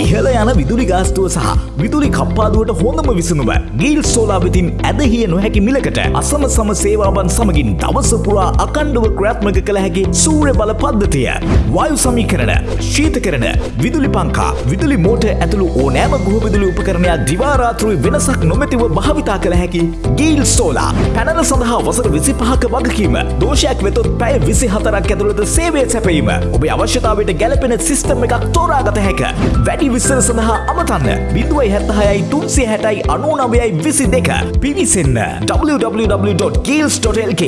ඉහල යන විදුලි ගාස්තුව සහ විදුලි කප්පාදුවට හොඳම විසනුව ගිල් සෝලා වෙතින් ඇදහිය නොහැකි මිලකට අසම සම සේවාවන් සමගින් දවසපුරා අකණ්ඩුව ක්‍රාත්මක කළ හැකි සූරය බල පද්ධතිය. වායු සමීකරන ශීත කරන විදුලි පංකා විදුලි මෝට ඇතුළු ඕනෑම ගුහවිදුලි උපකරණයක් දිවාරාත්‍රී වෙනසක් නොමැතිව භාවිතා කළ හැකි ගීල් සෝලා. පැනල සඳහා වසර විසි පහක වගකීම. දෝෂයක් වෙතොත් පැය විසි හතරක් ඇතුළද සේවය සැපීම ඔබේ අවශ්‍යතාවට ගැලපෙන සිිස්ටම් එකක් තෝරාගත හැක. වැඩි විස්සර සඳහා අමතන්න. බිඳුවයි හැත්තහයයි තුන්සේ හැටයි අනු නවයයි විසි දෙක. පිවිසන්න. www.gills.lk